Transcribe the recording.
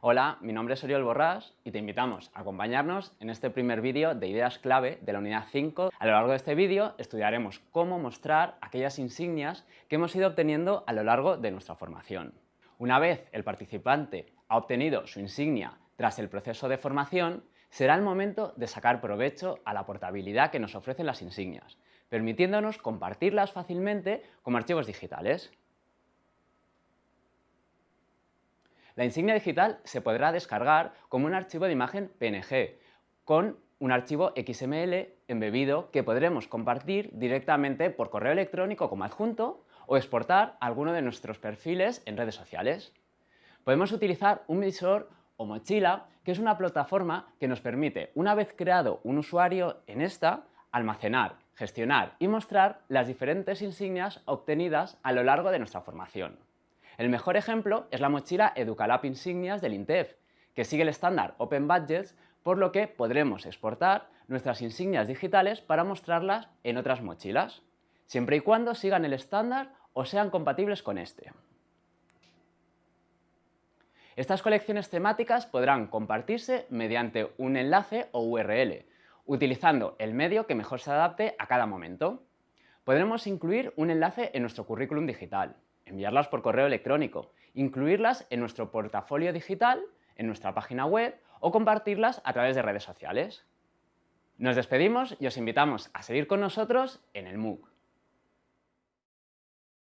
Hola, mi nombre es Oriol Borrás y te invitamos a acompañarnos en este primer vídeo de ideas clave de la unidad 5. A lo largo de este vídeo estudiaremos cómo mostrar aquellas insignias que hemos ido obteniendo a lo largo de nuestra formación. Una vez el participante ha obtenido su insignia tras el proceso de formación, será el momento de sacar provecho a la portabilidad que nos ofrecen las insignias, permitiéndonos compartirlas fácilmente como archivos digitales. La insignia digital se podrá descargar como un archivo de imagen PNG, con un archivo XML embebido que podremos compartir directamente por correo electrónico como adjunto o exportar alguno de nuestros perfiles en redes sociales. Podemos utilizar un visor o mochila, que es una plataforma que nos permite, una vez creado un usuario en esta, almacenar, gestionar y mostrar las diferentes insignias obtenidas a lo largo de nuestra formación. El mejor ejemplo es la mochila Educalab Insignias del INTEF, que sigue el estándar Open Budgets, por lo que podremos exportar nuestras insignias digitales para mostrarlas en otras mochilas, siempre y cuando sigan el estándar o sean compatibles con este. Estas colecciones temáticas podrán compartirse mediante un enlace o URL, utilizando el medio que mejor se adapte a cada momento. Podremos incluir un enlace en nuestro currículum digital, enviarlas por correo electrónico, incluirlas en nuestro portafolio digital, en nuestra página web o compartirlas a través de redes sociales. Nos despedimos y os invitamos a seguir con nosotros en el MOOC.